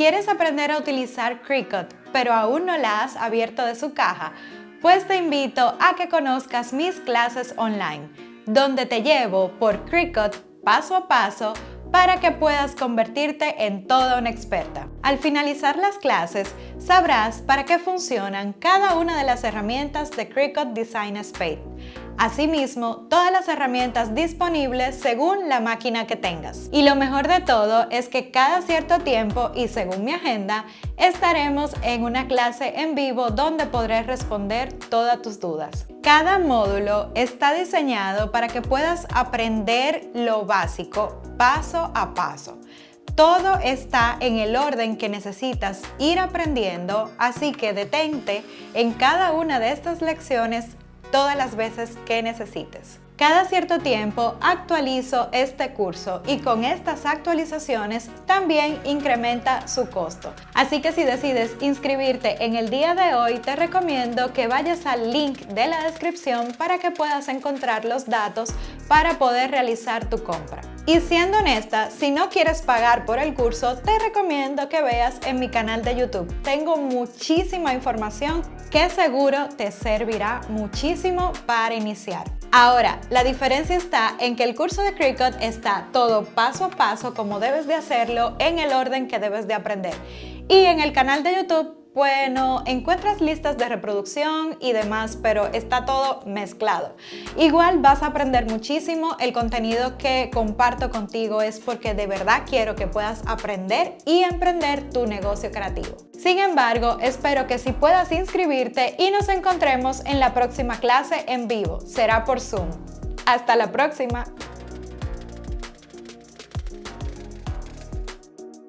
¿Quieres aprender a utilizar Cricut, pero aún no la has abierto de su caja? Pues te invito a que conozcas mis clases online, donde te llevo por Cricut paso a paso para que puedas convertirte en toda una experta. Al finalizar las clases, sabrás para qué funcionan cada una de las herramientas de Cricut Design Space Asimismo, todas las herramientas disponibles según la máquina que tengas. Y lo mejor de todo es que cada cierto tiempo y según mi agenda, estaremos en una clase en vivo donde podré responder todas tus dudas. Cada módulo está diseñado para que puedas aprender lo básico paso a paso. Todo está en el orden que necesitas ir aprendiendo, así que detente en cada una de estas lecciones todas las veces que necesites. Cada cierto tiempo actualizo este curso y con estas actualizaciones también incrementa su costo. Así que si decides inscribirte en el día de hoy, te recomiendo que vayas al link de la descripción para que puedas encontrar los datos para poder realizar tu compra. Y siendo honesta, si no quieres pagar por el curso, te recomiendo que veas en mi canal de YouTube. Tengo muchísima información que seguro te servirá muchísimo para iniciar. Ahora, la diferencia está en que el curso de Cricut está todo paso a paso como debes de hacerlo en el orden que debes de aprender. Y en el canal de YouTube bueno, encuentras listas de reproducción y demás, pero está todo mezclado. Igual vas a aprender muchísimo, el contenido que comparto contigo es porque de verdad quiero que puedas aprender y emprender tu negocio creativo. Sin embargo, espero que si puedas inscribirte y nos encontremos en la próxima clase en vivo. Será por Zoom. Hasta la próxima.